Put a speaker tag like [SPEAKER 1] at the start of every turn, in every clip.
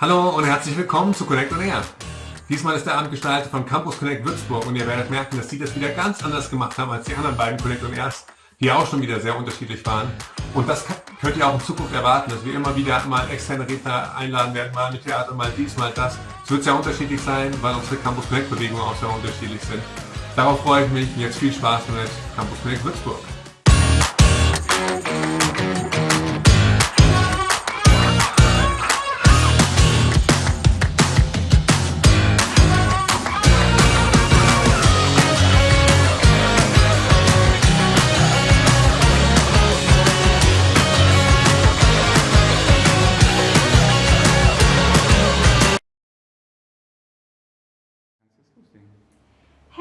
[SPEAKER 1] Hallo und herzlich willkommen zu Connect on Air. Diesmal ist der Abend gestaltet von Campus Connect Würzburg und ihr werdet merken, dass die das wieder ganz anders gemacht haben als die anderen beiden Connect on Airs, die auch schon wieder sehr unterschiedlich waren. Und das könnt ihr auch in Zukunft erwarten, dass wir immer wieder mal externe Redner einladen werden, mal mit Theater, mal dies, mal das. Es wird sehr unterschiedlich sein, weil unsere Campus Connect Bewegungen auch sehr unterschiedlich sind. Darauf freue ich mich jetzt viel Spaß mit Campus Connect Würzburg.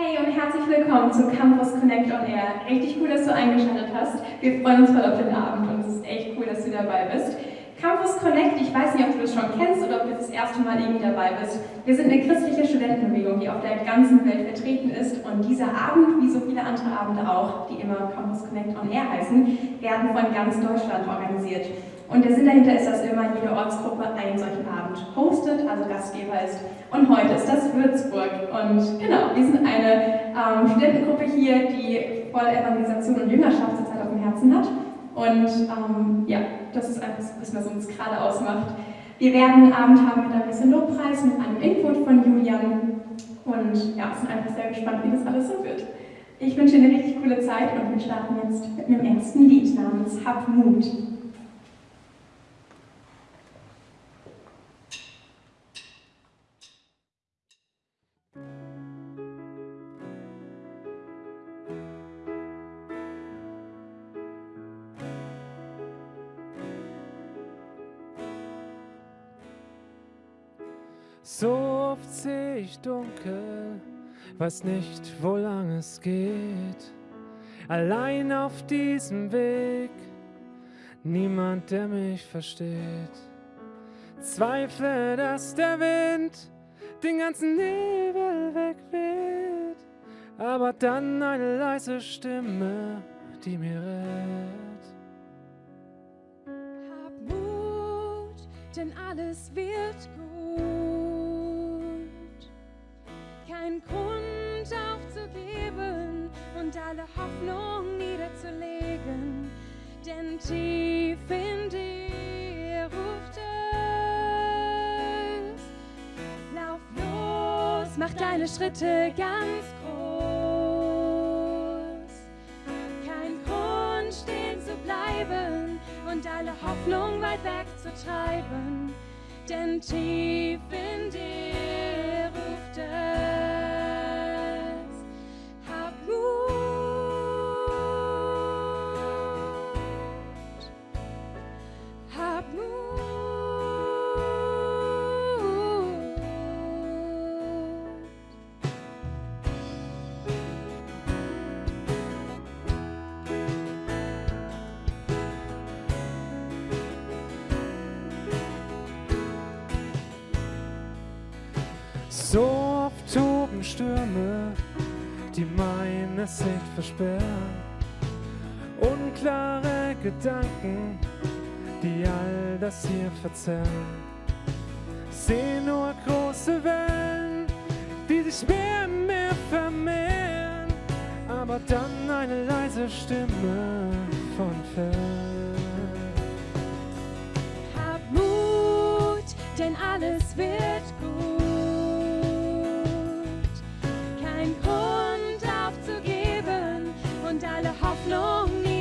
[SPEAKER 2] Hey und herzlich willkommen zu Campus Connect on Air. Richtig cool, dass du eingeschaltet hast. Wir freuen uns voll auf den Abend und es ist echt cool, dass du dabei bist. Campus Connect, ich weiß nicht, ob du das schon kennst oder ob du das erste Mal irgendwie dabei bist. Wir sind eine christliche Studentenbewegung, die auf der ganzen Welt vertreten ist und dieser Abend, wie so viele andere Abende auch, die immer Campus Connect on Air heißen, werden von ganz Deutschland organisiert. Und der Sinn dahinter ist, dass immer jede Ortsgruppe einen solchen Abend hostet, also Gastgeber ist. Und heute ist das Würzburg. Und genau, wir sind eine ähm, Studentengruppe hier, die voll Evangelisation und Jüngerschaft zurzeit auf dem Herzen hat. Und ähm, ja, das ist einfach das, was uns gerade ausmacht. Wir werden einen Abend haben mit ein bisschen Lobpreis, mit einem Input von Julian. Und ja, sind einfach sehr gespannt, wie das alles so wird. Ich wünsche dir eine richtig coole Zeit und wir starten jetzt mit einem ersten Lied namens Hab Mut.
[SPEAKER 3] So oft sehe ich dunkel, weiß nicht, wo lang es geht. Allein auf diesem Weg, niemand, der mich versteht. Zweifle, dass der Wind den ganzen Nebel wegweht, aber dann eine leise Stimme, die mir rät.
[SPEAKER 4] Hab Mut, denn alles wird gut. Grund aufzugeben und alle Hoffnung niederzulegen, denn tief in dir ruft es. Lauf los, mach deine Schritte ganz groß. Kein Grund stehen zu bleiben und alle Hoffnung weit weg zu treiben, denn tief
[SPEAKER 3] toben Stürme, die meine Sicht versperren. Unklare Gedanken, die all das hier verzerren. Seh nur große Wellen, die sich mehr und mehr vermehren. Aber dann eine leise Stimme von fern.
[SPEAKER 4] Hab Mut, denn alles wird gut.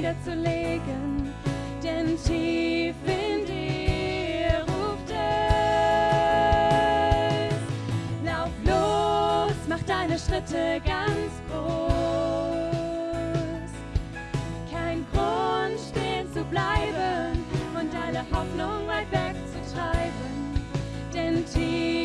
[SPEAKER 4] Niederzulegen, denn tief in dir ruft es. Lauf los, mach deine Schritte ganz groß. Kein Grund stehen zu bleiben und alle Hoffnung weit weg zu treiben, denn tief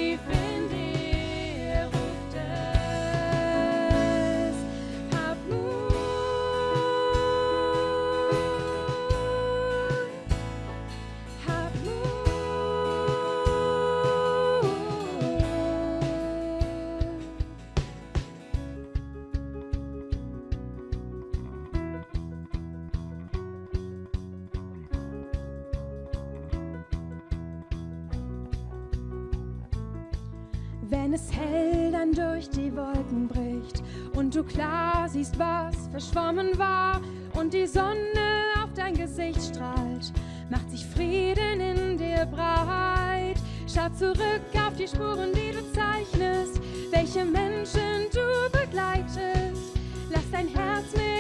[SPEAKER 4] verschwommen war und die Sonne auf dein Gesicht strahlt, macht sich Frieden in dir breit. Schau zurück auf die Spuren, die du zeichnest, welche Menschen du begleitest. Lass dein Herz mit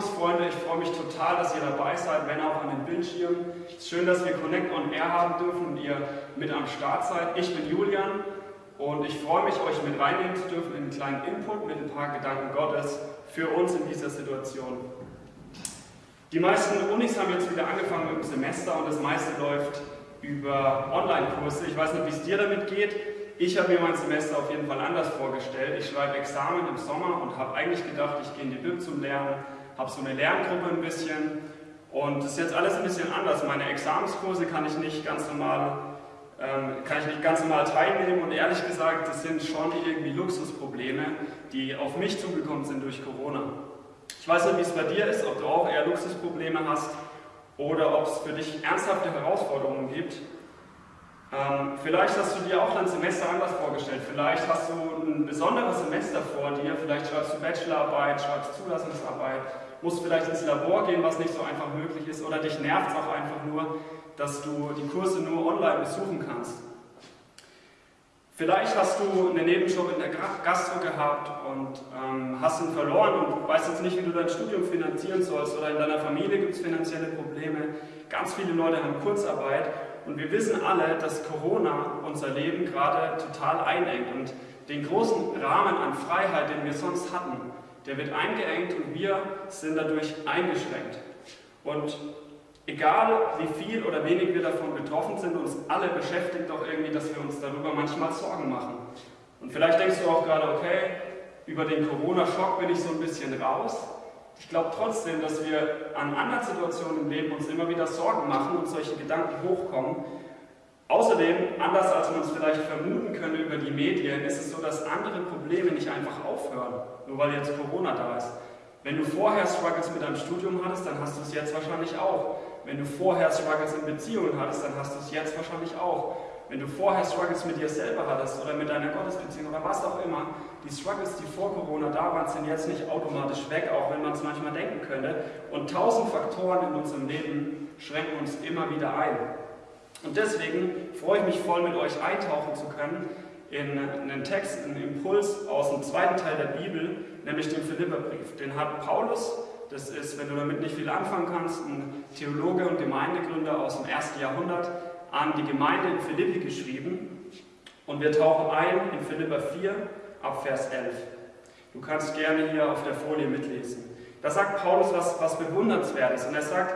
[SPEAKER 5] Campus-Freunde, ich freue mich total, dass ihr dabei seid, wenn auch an den Bildschirmen. Es ist schön, dass wir Connect on Air haben dürfen und ihr mit am Start seid. Ich bin Julian und ich freue mich, euch mit reinnehmen zu dürfen in einen kleinen Input mit ein paar Gedanken Gottes für uns in dieser Situation. Die meisten Unis haben jetzt wieder angefangen mit dem Semester und das meiste läuft über Online-Kurse. Ich weiß nicht, wie es dir damit geht. Ich habe mir mein Semester auf jeden Fall anders vorgestellt. Ich schreibe Examen im Sommer und habe eigentlich gedacht, ich gehe in die Bib zum Lernen, habe so eine Lerngruppe ein bisschen und das ist jetzt alles ein bisschen anders. Meine Examenskurse kann ich nicht ganz normal, ähm, kann ich nicht ganz normal teilnehmen und ehrlich gesagt, das sind schon irgendwie Luxusprobleme, die auf mich zugekommen sind durch Corona. Ich weiß nicht, wie es bei dir ist, ob du auch eher Luxusprobleme hast oder ob es für dich ernsthafte Herausforderungen gibt. Ähm, vielleicht hast du dir auch dein Semester anders vorgestellt. Vielleicht hast du ein besonderes Semester vor dir. Vielleicht schreibst du Bachelorarbeit, schreibst Zulassungsarbeit, musst vielleicht ins Labor gehen, was nicht so einfach möglich ist. Oder dich nervt es auch einfach nur, dass du die Kurse nur online besuchen kannst. Vielleicht hast du einen Nebenjob in der Gastro gehabt und ähm, hast ihn verloren und weißt jetzt nicht, wie du dein Studium finanzieren sollst oder in deiner Familie gibt es finanzielle Probleme. Ganz viele Leute haben Kurzarbeit und wir wissen alle, dass Corona unser Leben gerade total einengt und den großen Rahmen an Freiheit, den wir sonst hatten, der wird eingeengt und wir sind dadurch eingeschränkt. Und egal wie viel oder wenig wir davon betroffen sind, uns alle beschäftigt doch irgendwie, dass wir uns darüber manchmal Sorgen machen. Und vielleicht denkst du auch gerade, okay, über den Corona-Schock bin ich so ein bisschen raus. Ich glaube trotzdem, dass wir an anderen Situationen im Leben uns immer wieder Sorgen machen und solche Gedanken hochkommen. Außerdem, anders als man es vielleicht vermuten könnte über die Medien, ist es so, dass andere Probleme nicht einfach aufhören, nur weil jetzt Corona da ist. Wenn du vorher Struggles mit deinem Studium hattest, dann hast du es jetzt wahrscheinlich auch. Wenn du vorher Struggles in Beziehungen hattest, dann hast du es jetzt wahrscheinlich auch. Wenn du vorher Struggles mit dir selber hattest oder mit deiner Gottesbeziehung oder was auch immer, die Struggles, die vor Corona da waren, sind jetzt nicht automatisch weg, auch wenn man es manchmal denken könnte. Und tausend Faktoren in unserem Leben schränken uns immer wieder ein. Und deswegen freue ich mich voll, mit euch eintauchen zu können in einen Text, einen Impuls aus dem zweiten Teil der Bibel, nämlich den Philipperbrief. Den hat Paulus, das ist, wenn du damit nicht viel anfangen kannst, ein Theologe und Gemeindegründer aus dem ersten Jahrhundert, an die Gemeinde in Philippi geschrieben. Und wir tauchen ein in Philipper 4 ab Vers 11. Du kannst gerne hier auf der Folie mitlesen. Da sagt Paulus was, was Bewundernswertes und er sagt,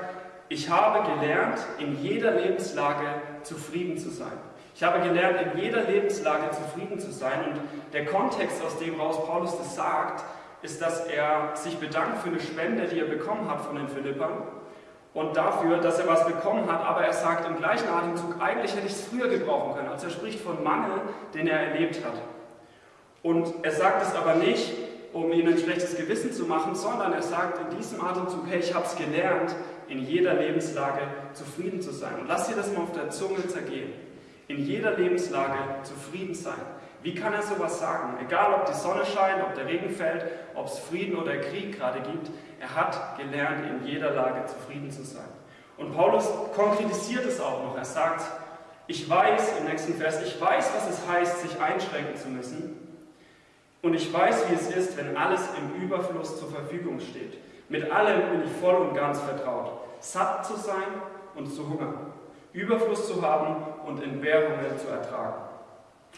[SPEAKER 5] ich habe gelernt, in jeder Lebenslage zufrieden zu sein. Ich habe gelernt, in jeder Lebenslage zufrieden zu sein. Und der Kontext, aus dem raus Paulus das sagt, ist, dass er sich bedankt für eine Spende, die er bekommen hat von den Philippern und dafür, dass er was bekommen hat, aber er sagt im gleichen Atemzug, eigentlich hätte ich es früher gebrauchen können. Also er spricht von Mangel, den er erlebt hat. Und er sagt es aber nicht, um ihnen ein schlechtes Gewissen zu machen, sondern er sagt in diesem Atemzug, hey, ich habe es gelernt, in jeder Lebenslage zufrieden zu sein. Und lass dir das mal auf der Zunge zergehen. In jeder Lebenslage zufrieden sein. Wie kann er sowas sagen? Egal, ob die Sonne scheint, ob der Regen fällt, ob es Frieden oder Krieg gerade gibt, er hat gelernt, in jeder Lage zufrieden zu sein. Und Paulus konkretisiert es auch noch. Er sagt, ich weiß im nächsten Vers, ich weiß, was es heißt, sich einschränken zu müssen. Und ich weiß, wie es ist, wenn alles im Überfluss zur Verfügung steht. Mit allem bin ich voll und ganz vertraut. Satt zu sein und zu hungern. Überfluss zu haben und Entbehrungen zu ertragen.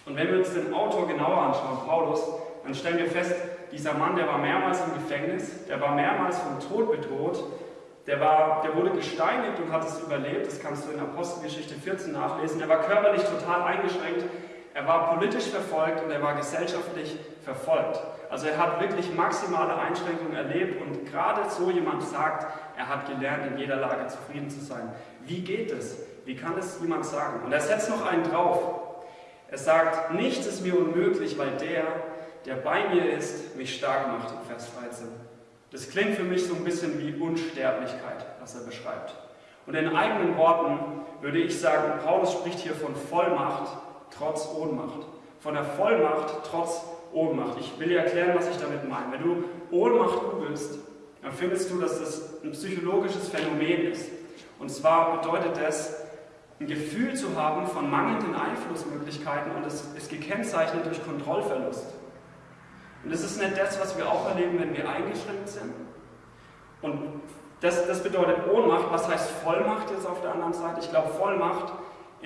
[SPEAKER 5] Und wenn wir uns den Autor genauer anschauen, Paulus, dann stellen wir fest, dieser Mann, der war mehrmals im Gefängnis, der war mehrmals vom Tod bedroht, der, war, der wurde gesteinigt und hat es überlebt, das kannst du in Apostelgeschichte 14 nachlesen. Er war körperlich total eingeschränkt, er war politisch verfolgt und er war gesellschaftlich verfolgt. Also er hat wirklich maximale Einschränkungen erlebt und gerade so jemand sagt, er hat gelernt, in jeder Lage zufrieden zu sein. Wie geht es? Wie kann es jemand sagen? Und er setzt noch einen drauf. Er sagt, nichts ist mir unmöglich, weil der, der bei mir ist, mich stark macht, in Vers 13. Das klingt für mich so ein bisschen wie Unsterblichkeit, was er beschreibt. Und in eigenen Worten würde ich sagen, Paulus spricht hier von Vollmacht trotz Ohnmacht. Von der Vollmacht trotz Ohnmacht. Ich will dir erklären, was ich damit meine. Wenn du Ohnmacht googelst, dann findest du, dass das ein psychologisches Phänomen ist. Und zwar bedeutet das, ein Gefühl zu haben von mangelnden Einflussmöglichkeiten und es ist gekennzeichnet durch Kontrollverlust. Und das ist nicht das, was wir auch erleben, wenn wir eingeschränkt sind. Und das, das bedeutet Ohnmacht. Was heißt Vollmacht jetzt auf der anderen Seite? Ich glaube, Vollmacht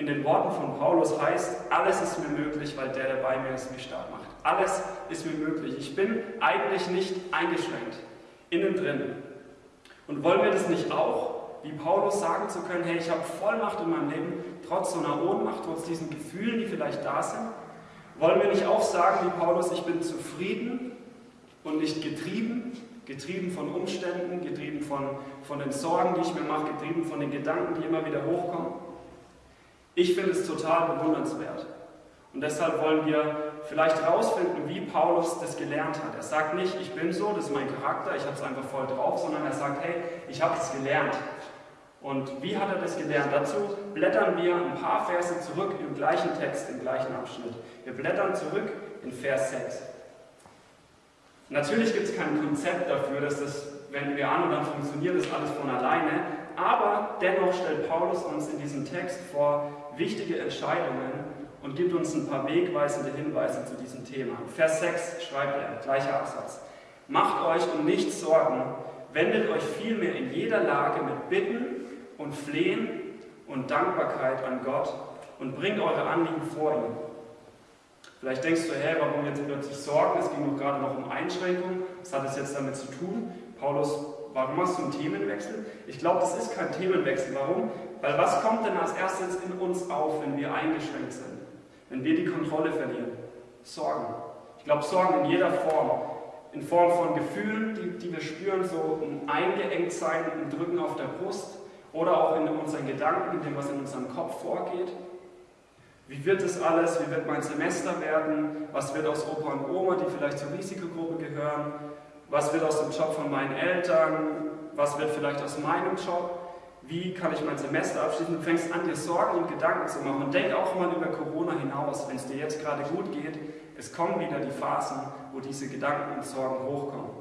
[SPEAKER 5] in den Worten von Paulus heißt, alles ist mir möglich, weil der, der bei mir ist, mich stark macht. Alles ist mir möglich. Ich bin eigentlich nicht eingeschränkt, innen drin. Und wollen wir das nicht auch? wie Paulus sagen zu können, hey, ich habe Vollmacht in meinem Leben, trotz so einer Ohnmacht, trotz diesen Gefühlen, die vielleicht da sind? Wollen wir nicht auch sagen, wie Paulus, ich bin zufrieden und nicht getrieben, getrieben von Umständen, getrieben von, von den Sorgen, die ich mir mache, getrieben von den Gedanken, die immer wieder hochkommen? Ich finde es total bewundernswert. Und deshalb wollen wir vielleicht herausfinden, wie Paulus das gelernt hat. Er sagt nicht, ich bin so, das ist mein Charakter, ich habe es einfach voll drauf, sondern er sagt, hey, ich habe es gelernt. Und wie hat er das gelernt? Dazu blättern wir ein paar Verse zurück im gleichen Text, im gleichen Abschnitt. Wir blättern zurück in Vers 6. Natürlich gibt es kein Konzept dafür, dass das, wenn wir an und dann funktioniert das alles von alleine, aber dennoch stellt Paulus uns in diesem Text vor wichtige Entscheidungen und gibt uns ein paar wegweisende Hinweise zu diesem Thema. Vers 6 schreibt er, gleicher Absatz. Macht euch um nichts Sorgen, wendet euch vielmehr in jeder Lage mit Bitten und Flehen und Dankbarkeit an Gott und bringt eure Anliegen vor ihm. Vielleicht denkst du, hä, warum jetzt plötzlich Sorgen? Es ging doch gerade noch um Einschränkungen. Was hat es jetzt damit zu tun? Paulus, warum hast du einen Themenwechsel? Ich glaube, das ist kein Themenwechsel. Warum? Weil was kommt denn als erstes in uns auf, wenn wir eingeschränkt sind? Wenn wir die Kontrolle verlieren? Sorgen. Ich glaube, Sorgen in jeder Form. In Form von Gefühlen, die, die wir spüren, so ein Eingeengtsein, ein Drücken auf der Brust, oder auch in unseren Gedanken, in dem, was in unserem Kopf vorgeht. Wie wird es alles? Wie wird mein Semester werden? Was wird aus Opa und Oma, die vielleicht zur Risikogruppe gehören? Was wird aus dem Job von meinen Eltern? Was wird vielleicht aus meinem Job? Wie kann ich mein Semester abschließen? Du fängst an, dir Sorgen und Gedanken zu machen. Und denk auch mal über Corona hinaus, wenn es dir jetzt gerade gut geht. Es kommen wieder die Phasen, wo diese Gedanken und Sorgen hochkommen.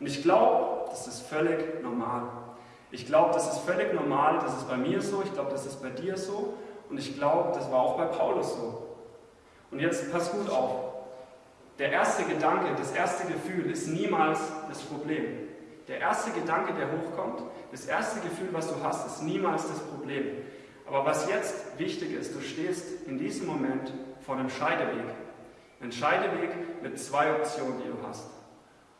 [SPEAKER 5] Und ich glaube, das ist völlig normal. Ich glaube, das ist völlig normal, das ist bei mir so, ich glaube, das ist bei dir so und ich glaube, das war auch bei Paulus so. Und jetzt pass gut auf. Der erste Gedanke, das erste Gefühl ist niemals das Problem. Der erste Gedanke, der hochkommt, das erste Gefühl, was du hast, ist niemals das Problem. Aber was jetzt wichtig ist, du stehst in diesem Moment vor einem Scheideweg. Ein Scheideweg mit zwei Optionen, die du hast.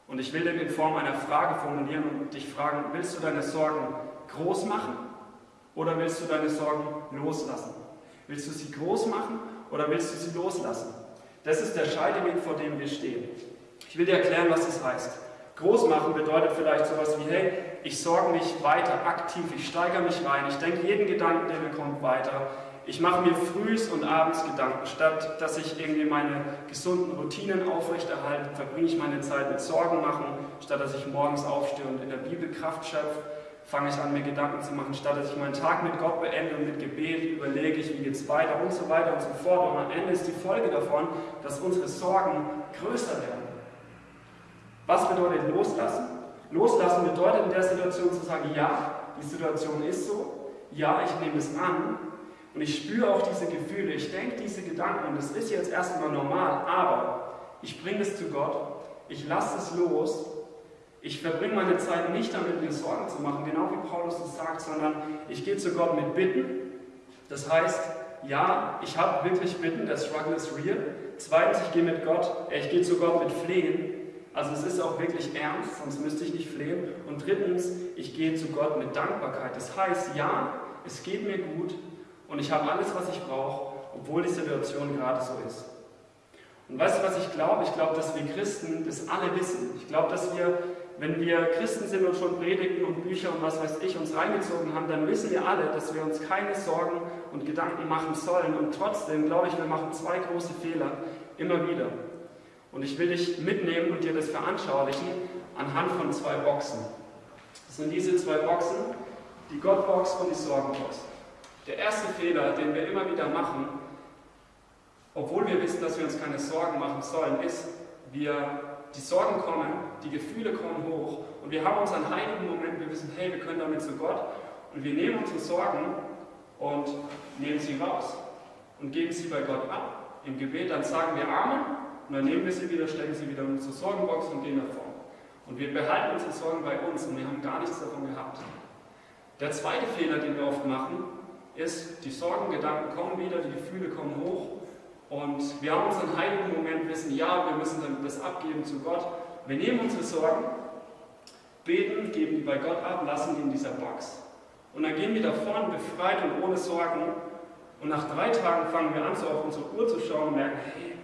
[SPEAKER 5] Und ich will den in Form einer Frage formulieren und dich fragen, willst du deine Sorgen groß machen oder willst du deine Sorgen loslassen? Willst du sie groß machen oder willst du sie loslassen? Das ist der Scheideweg, vor dem wir stehen. Ich will dir erklären, was das heißt. Groß machen bedeutet vielleicht sowas wie, hey, ich sorge mich weiter aktiv, ich steigere mich rein, ich denke jeden Gedanken, der mir kommt, weiter. Ich mache mir frühs und abends Gedanken. Statt dass ich irgendwie meine gesunden Routinen aufrechterhalte, verbringe ich meine Zeit mit Sorgen machen. Statt dass ich morgens aufstehe und in der Bibel Kraft schöpfe, fange ich an, mir Gedanken zu machen. Statt dass ich meinen Tag mit Gott beende und mit Gebet überlege ich, wie es weiter und so weiter und so fort. Und am Ende ist die Folge davon, dass unsere Sorgen größer werden. Was bedeutet loslassen? Loslassen bedeutet in der Situation zu sagen, ja, die Situation ist so, ja, ich nehme es an und ich spüre auch diese Gefühle, ich denke diese Gedanken und es ist jetzt erstmal normal, aber ich bringe es zu Gott, ich lasse es los, ich verbringe meine Zeit nicht damit, mir Sorgen zu machen, genau wie Paulus es sagt, sondern ich gehe zu Gott mit Bitten. Das heißt, ja, ich habe wirklich Bitten, der Struggle ist real. Zweitens, ich gehe mit Gott, äh, ich gehe zu Gott mit Flehen. Also es ist auch wirklich ernst, sonst müsste ich nicht flehen. Und drittens, ich gehe zu Gott mit Dankbarkeit. Das heißt, ja, es geht mir gut und ich habe alles, was ich brauche, obwohl die Situation gerade so ist. Und weißt du, was ich glaube? Ich glaube, dass wir Christen das alle wissen. Ich glaube, dass wir, wenn wir Christen sind und schon Predigten und Bücher und was weiß ich uns reingezogen haben, dann wissen wir alle, dass wir uns keine Sorgen und Gedanken machen sollen. Und trotzdem glaube ich, wir machen zwei große Fehler immer wieder. Und ich will dich mitnehmen und dir das veranschaulichen anhand von zwei Boxen. Das sind diese zwei Boxen, die Gottbox und die Sorgenbox. Der erste Fehler, den wir immer wieder machen, obwohl wir wissen, dass wir uns keine Sorgen machen sollen, ist, wir, die Sorgen kommen, die Gefühle kommen hoch und wir haben unseren heiligen Moment, wir wissen, hey, wir können damit zu Gott und wir nehmen unsere Sorgen und nehmen sie raus und geben sie bei Gott ab. Im Gebet dann sagen wir Amen und dann nehmen wir sie wieder, stecken sie wieder in unsere Sorgenbox und gehen davon. Und wir behalten unsere Sorgen bei uns und wir haben gar nichts davon gehabt. Der zweite Fehler, den wir oft machen, ist, die Sorgengedanken kommen wieder, die Gefühle kommen hoch und wir haben unseren heiligen Moment, wissen, ja, wir müssen dann das abgeben zu Gott. Wir nehmen unsere Sorgen, beten, geben die bei Gott ab, lassen die in dieser Box. Und dann gehen wir davon, befreit und ohne Sorgen. Und nach drei Tagen fangen wir an, so auf unsere Uhr zu schauen und merken, hey,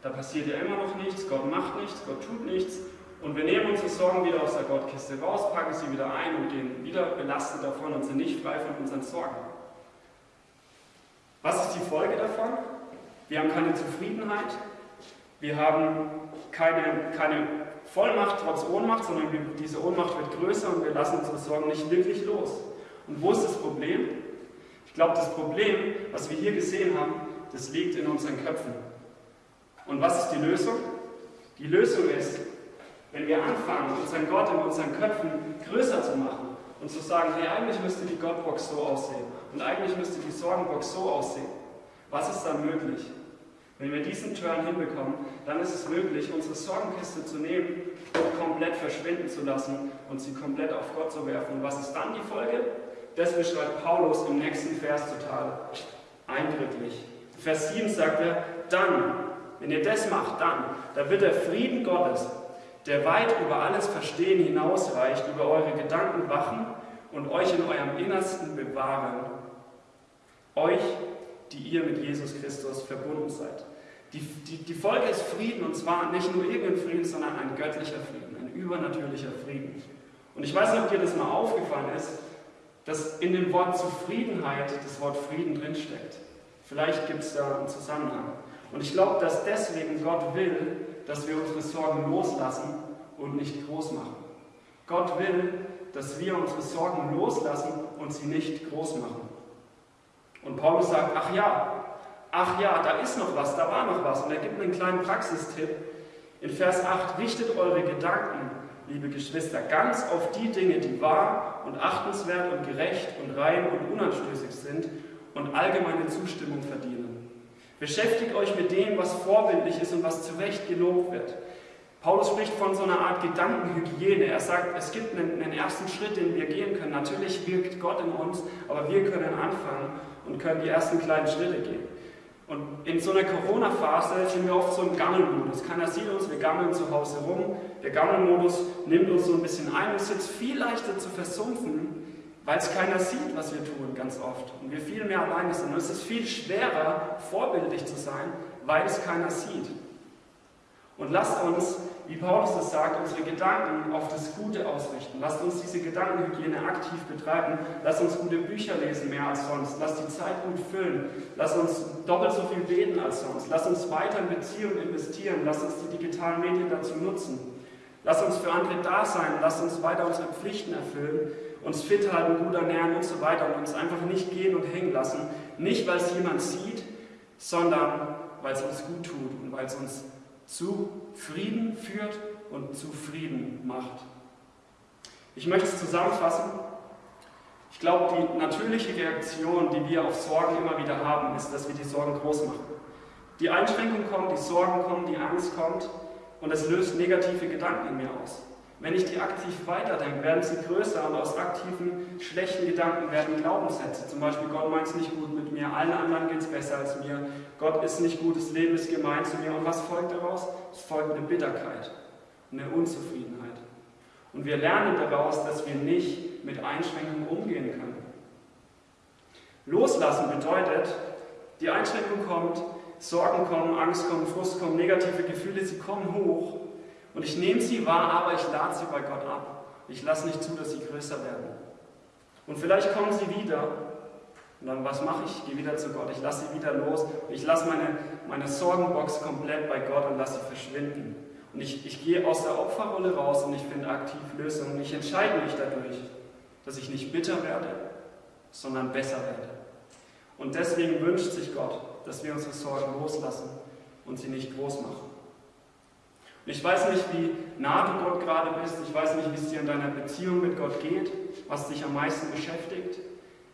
[SPEAKER 5] da passiert ja immer noch nichts, Gott macht nichts, Gott tut nichts. Und wir nehmen unsere Sorgen wieder aus der Gottkiste raus, packen sie wieder ein und gehen wieder belastet davon und sind nicht frei von unseren Sorgen. Was ist die Folge davon? Wir haben keine Zufriedenheit, wir haben keine, keine Vollmacht trotz Ohnmacht, sondern diese Ohnmacht wird größer und wir lassen unsere Sorgen nicht wirklich los. Und wo ist das Problem? Ich glaube, das Problem, was wir hier gesehen haben, das liegt in unseren Köpfen. Und was ist die Lösung? Die Lösung ist, wenn wir anfangen, unseren Gott in unseren Köpfen größer zu machen und zu sagen, hey, eigentlich müsste die Gottbox so aussehen und eigentlich müsste die Sorgenbox so aussehen. Was ist dann möglich? Wenn wir diesen Turn hinbekommen, dann ist es möglich, unsere Sorgenkiste zu nehmen und komplett verschwinden zu lassen und sie komplett auf Gott zu werfen. Und was ist dann die Folge? Das beschreibt Paulus im nächsten Vers total eindrücklich. Vers 7 sagt er, dann, wenn ihr das macht, dann, da wird der Frieden Gottes, der weit über alles Verstehen hinausreicht, über eure Gedanken wachen und euch in eurem Innersten bewahren. Euch die ihr mit Jesus Christus verbunden seid. Die, die, die Folge ist Frieden und zwar nicht nur irgendein Frieden, sondern ein göttlicher Frieden, ein übernatürlicher Frieden. Und ich weiß nicht, ob dir das mal aufgefallen ist, dass in dem Wort Zufriedenheit das Wort Frieden drinsteckt. Vielleicht gibt es da einen Zusammenhang. Und ich glaube, dass deswegen Gott will, dass wir unsere Sorgen loslassen und nicht groß machen. Gott will, dass wir unsere Sorgen loslassen und sie nicht groß machen. Und Paulus sagt, ach ja, ach ja, da ist noch was, da war noch was. Und er gibt einen kleinen Praxistipp. In Vers 8, richtet eure Gedanken, liebe Geschwister, ganz auf die Dinge, die wahr und achtenswert und gerecht und rein und unanstößig sind und allgemeine Zustimmung verdienen. Beschäftigt euch mit dem, was vorbildlich ist und was zu Recht gelobt wird. Paulus spricht von so einer Art Gedankenhygiene. Er sagt, es gibt einen, einen, ersten Schritt, den wir gehen können. Natürlich wirkt Gott in uns, aber wir können anfangen und können die ersten kleinen Schritte gehen. Und in so einer Corona-Phase sind wir oft so im Gammelmodus. Keiner sieht uns, wir gammeln zu Hause rum. Der Gammelmodus nimmt uns so ein bisschen ein. Es ist viel leichter zu versumpfen, weil es keiner sieht, was wir tun, ganz oft. Und wir viel mehr alleine sind. Und es ist viel schwerer, vorbildlich zu sein, weil es keiner sieht. Und lasst uns, wie Paulus das sagt, unsere Gedanken auf das Gute ausrichten. Lasst uns diese Gedankenhygiene aktiv betreiben. Lasst uns gute Bücher lesen, mehr als sonst. Lasst die Zeit gut füllen. Lasst uns doppelt so viel beten als sonst. Lasst uns weiter in Beziehungen investieren. Lasst uns die digitalen Medien dazu nutzen. Lasst uns für andere da sein. Lasst uns weiter unsere Pflichten erfüllen uns fit halten, gut ernähren und so weiter und uns einfach nicht gehen und hängen lassen. Nicht, weil es jemand sieht, sondern weil es uns gut tut und weil es uns zu Frieden führt und zu Frieden macht. Ich möchte es zusammenfassen. Ich glaube, die natürliche Reaktion, die wir auf Sorgen immer wieder haben, ist, dass wir die Sorgen groß machen. Die Einschränkung kommt, die Sorgen kommen, die Angst kommt und es löst negative Gedanken in mir aus. Wenn ich die aktiv weiterdenke, werden sie größer und aus aktiven, schlechten Gedanken werden Glaubenssätze. Zum Beispiel, Gott meint es nicht gut mit mir, allen anderen geht es besser als mir, Gott ist nicht gut, das Leben ist gemein zu mir. Und was folgt daraus? Es folgt eine Bitterkeit, eine Unzufriedenheit. Und wir lernen daraus, dass wir nicht mit Einschränkungen umgehen können. Loslassen bedeutet, die Einschränkung kommt, Sorgen kommen, Angst kommt, Frust kommt, negative Gefühle, sie kommen hoch und ich nehme sie wahr, aber ich lade sie bei Gott ab. Ich lasse nicht zu, dass sie größer werden. Und vielleicht kommen sie wieder. Und dann, was mache ich? Ich gehe wieder zu Gott. Ich lasse sie wieder los. Ich lasse meine, meine Sorgenbox komplett bei Gott und lasse sie verschwinden. Und ich, ich gehe aus der Opferrolle raus und ich finde aktiv Lösungen. Ich entscheide mich dadurch, dass ich nicht bitter werde, sondern besser werde. Und deswegen wünscht sich Gott, dass wir unsere Sorgen loslassen und sie nicht groß machen. Ich weiß nicht, wie nah du Gott gerade bist. Ich weiß nicht, wie es dir in deiner Beziehung mit Gott geht, was dich am meisten beschäftigt.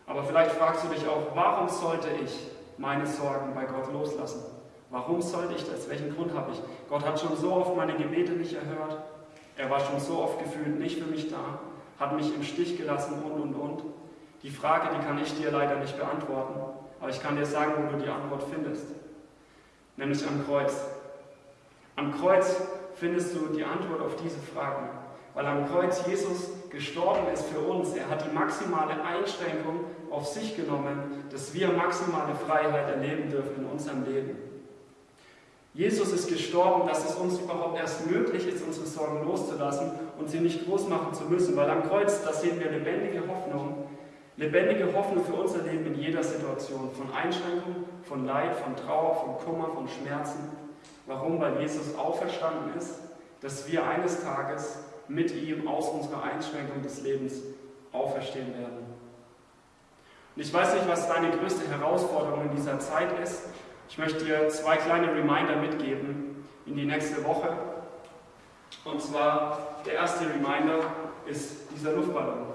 [SPEAKER 5] Aber vielleicht fragst du dich auch, warum sollte ich meine Sorgen bei Gott loslassen? Warum sollte ich das? Welchen Grund habe ich? Gott hat schon so oft meine Gebete nicht erhört. Er war schon so oft gefühlt nicht für mich da, hat mich im Stich gelassen und und und. Die Frage, die kann ich dir leider nicht beantworten, aber ich kann dir sagen, wo du die Antwort findest. Nämlich am Kreuz. Am Kreuz findest du die Antwort auf diese Fragen. Weil am Kreuz Jesus gestorben ist für uns. Er hat die maximale Einschränkung auf sich genommen, dass wir maximale Freiheit erleben dürfen in unserem Leben. Jesus ist gestorben, dass es uns überhaupt erst möglich ist, unsere Sorgen loszulassen und sie nicht groß machen zu müssen. Weil am Kreuz, da sehen wir lebendige Hoffnung. Lebendige Hoffnung für unser Leben in jeder Situation. Von Einschränkung, von Leid, von Trauer, von Kummer, von Schmerzen Warum? Weil Jesus auferstanden ist, dass wir eines Tages mit ihm aus unserer Einschränkung des Lebens auferstehen werden. Und ich weiß nicht, was deine größte Herausforderung in dieser Zeit ist. Ich möchte dir zwei kleine Reminder mitgeben in die nächste Woche. Und zwar der erste Reminder ist dieser Luftballon.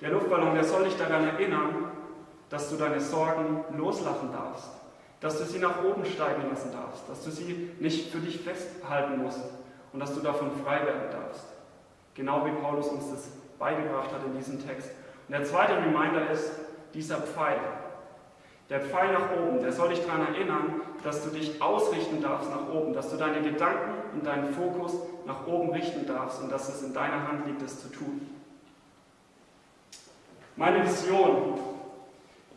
[SPEAKER 5] Der Luftballon, der soll dich daran erinnern, dass du deine Sorgen loslassen darfst dass du sie nach oben steigen lassen darfst, dass du sie nicht für dich festhalten musst und dass du davon frei werden darfst. Genau wie Paulus uns das beigebracht hat in diesem Text. Und der zweite Reminder ist dieser Pfeil. Der Pfeil nach oben, der soll dich daran erinnern, dass du dich ausrichten darfst nach oben, dass du deine Gedanken und deinen Fokus nach oben richten darfst und dass es in deiner Hand liegt, es zu tun. Meine Vision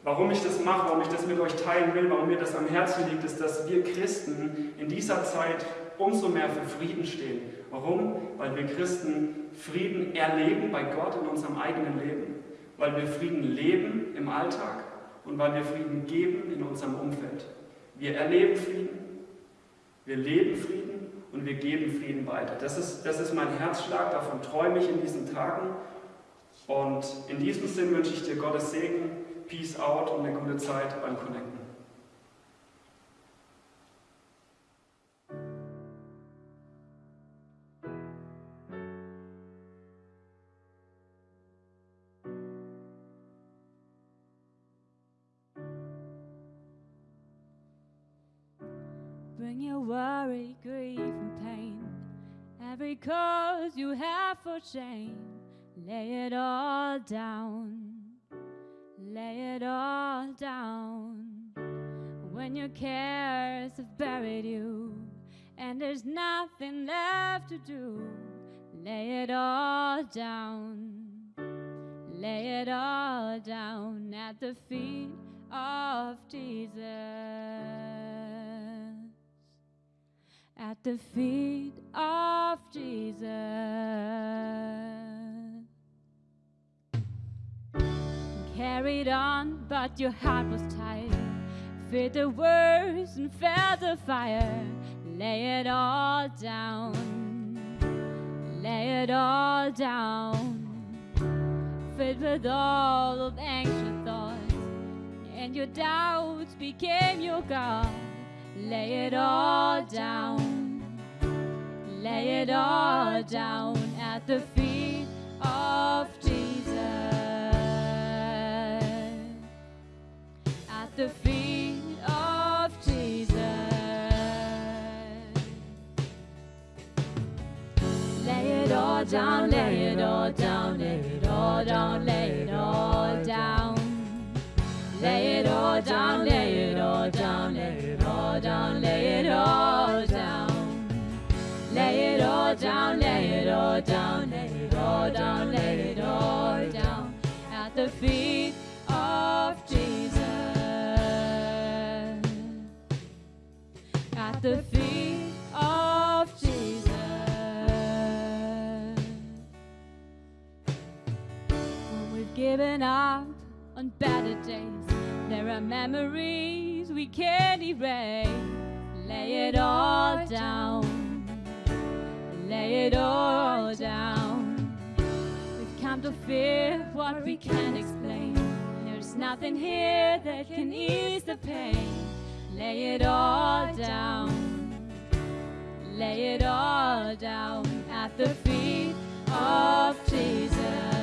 [SPEAKER 5] Warum ich das mache, warum ich das mit euch teilen will, warum mir das am Herzen liegt, ist, dass wir Christen in dieser Zeit umso mehr für Frieden stehen. Warum? Weil wir Christen Frieden erleben bei Gott in unserem eigenen Leben, weil wir Frieden leben im Alltag und weil wir Frieden geben in unserem Umfeld. Wir erleben Frieden, wir leben Frieden und wir geben Frieden weiter. Das ist, das ist mein Herzschlag, davon träume ich in diesen Tagen. Und in diesem Sinn wünsche ich dir Gottes Segen Peace out und eine gute Zeit beim Connecten.
[SPEAKER 4] Bring your worry, grief, and pain, every cause you have for shame, lay it all down lay it all down when your cares have buried you and there's nothing left to do. Lay it all down,
[SPEAKER 6] Lay it all down at the feet of Jesus. At the feet of Jesus. Carried on, but your heart was tired. Feared the worst and felt the fire. Lay it all down. Lay it all down filled with all of anxious thoughts, and your doubts became your God. Lay it all down, lay it all down at the feet of Jesus. Down, lay it all down, lay it all down, lay it all down. Lay it all down, lay it all down, lay it all down, lay it all down. Lay it all down, lay it all down, lay it all down, lay it all down at the feet given up on better days, there are memories we can't erase. Lay it all down, lay it all down. We've come to fear what we can't explain. There's nothing here that can ease the pain. Lay it all down, lay it all down at the feet of Jesus.